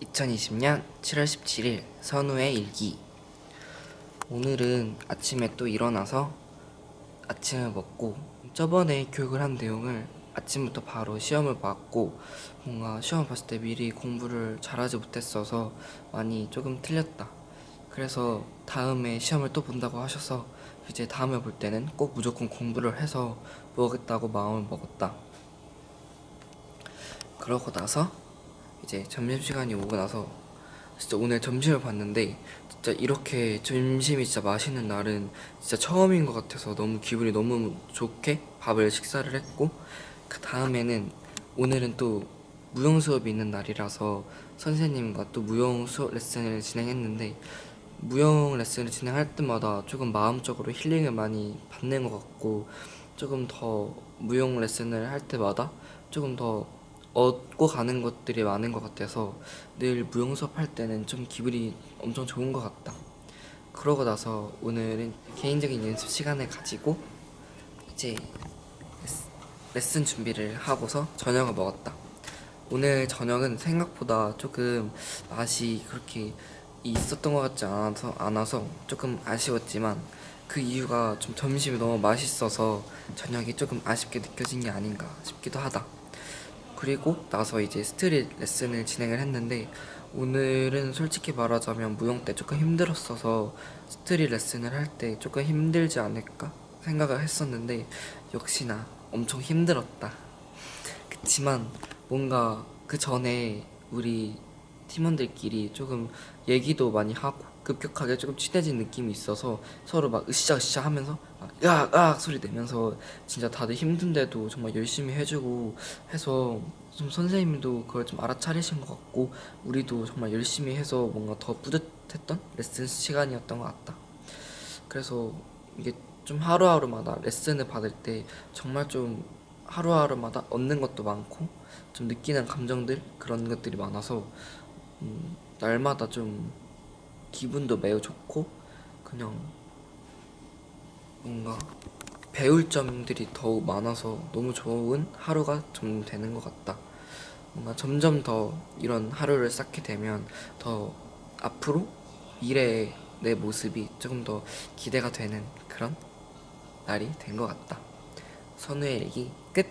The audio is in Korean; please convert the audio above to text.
2020년 7월 17일 선우의 일기. 오늘은 아침에 또 일어나서 아침을 먹고 저번에 교육을 한 내용을 아침부터 바로 시험을 봤고 뭔가 시험 봤을 때 미리 공부를 잘하지 못했어서 많이 조금 틀렸다. 그래서 다음에 시험을 또 본다고 하셔서 이제 다음에 볼 때는 꼭 무조건 공부를 해서 보겠다고 마음을 먹었다. 그러고 나서 이제 점심시간이 오고 나서 진짜 오늘 점심을 봤는데 진짜 이렇게 점심이 진짜 맛있는 날은 진짜 처음인 것 같아서 너무 기분이 너무 좋게 밥을 식사를 했고 그 다음에는 오늘은 또 무용 수업이 있는 날이라서 선생님과 또 무용 수업 레슨을 진행했는데 무용 레슨을 진행할 때마다 조금 마음적으로 힐링을 많이 받는 것 같고 조금 더 무용 레슨을 할 때마다 조금 더 얻고 가는 것들이 많은 것 같아서 늘 무용 수업 할 때는 좀 기분이 엄청 좋은 것 같다. 그러고 나서 오늘은 개인적인 연습 시간을 가지고 이제 레슨 준비를 하고서 저녁을 먹었다. 오늘 저녁은 생각보다 조금 맛이 그렇게 있었던 것 같지 않아서, 않아서 조금 아쉬웠지만 그 이유가 좀 점심이 너무 맛있어서 저녁이 조금 아쉽게 느껴진 게 아닌가 싶기도 하다. 그리고 나서 이제 street 레슨을 진행을 했는데 오늘은 솔직히 말하자면 무용 때 조금 힘들었어서 street 레슨을 할 때 조금 힘들지 않을까 생각을 했었는데 역시나 엄청 힘들었다. 그치만 뭔가 그 전에 우리 팀원들끼리 조금 얘기도 많이 하고 급격하게 조금 친해진 느낌이 있어서 서로 막 으쌰으쌰 하면서 막 으악 으악 소리 내면서 진짜 다들 힘든데도 정말 열심히 해주고 해서 좀 선생님도 그걸 좀 알아차리신 것 같고 우리도 정말 열심히 해서 뭔가 더 뿌듯했던 레슨 시간이었던 것 같다. 그래서 이게 좀 하루하루마다 레슨을 받을 때 정말 좀 하루하루마다 얻는 것도 많고 좀 느끼는 감정들 그런 것들이 많아서 음, 날마다 좀 기분도 매우 좋고 그냥 뭔가 배울 점들이 더욱 많아서 너무 좋은 하루가 좀 되는 것 같다. 뭔가 점점 더 이런 하루를 쌓게 되면 더 앞으로 미래의 내 모습이 조금 더 기대가 되는 그런 날이 된 것 같다. 선우의 일기 끝!